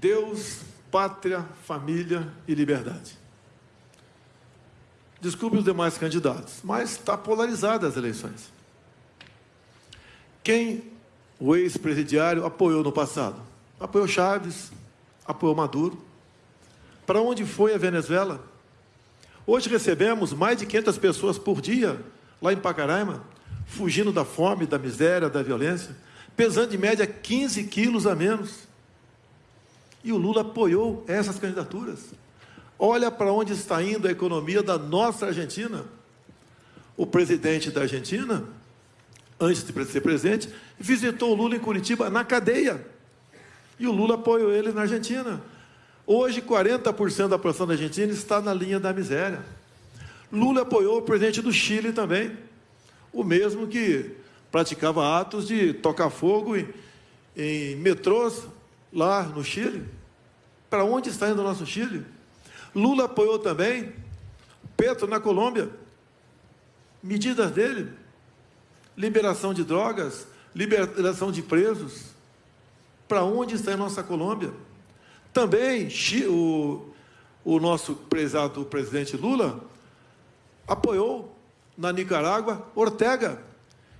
Deus, pátria, família e liberdade. Desculpe os demais candidatos, mas está polarizada as eleições. Quem o ex-presidiário apoiou no passado? Apoiou Chaves, apoiou Maduro. Para onde foi a Venezuela? Hoje recebemos mais de 500 pessoas por dia lá em Pacaraima, fugindo da fome, da miséria, da violência, pesando em média 15 quilos a menos. E o Lula apoiou essas candidaturas. Olha para onde está indo a economia da nossa Argentina. O presidente da Argentina, antes de ser presidente, visitou o Lula em Curitiba na cadeia. E o Lula apoiou ele na Argentina. Hoje, 40% da população da Argentina está na linha da miséria. Lula apoiou o presidente do Chile também, o mesmo que praticava atos de tocar fogo em, em metrôs lá no Chile. Para onde está indo o nosso Chile? Lula apoiou também Petro na Colômbia. Medidas dele: liberação de drogas, liberação de presos. Para onde está a nossa Colômbia? Também o, o nosso prezado presidente Lula apoiou na Nicarágua Ortega,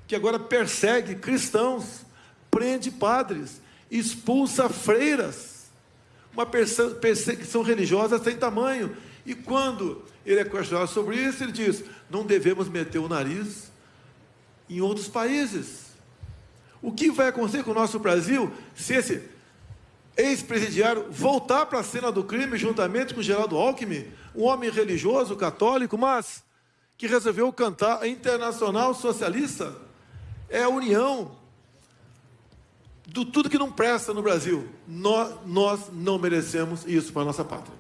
que agora persegue cristãos, prende padres, expulsa freiras. Uma perseguição religiosa sem tamanho. E quando ele é questionado sobre isso, ele diz: não devemos meter o nariz em outros países. O que vai acontecer com o nosso Brasil se esse ex-presidiário voltar para a cena do crime juntamente com Geraldo Alckmin, um homem religioso, católico, mas que resolveu cantar a Internacional Socialista? É a união do tudo que não presta no Brasil. Nós, nós não merecemos isso para a nossa pátria.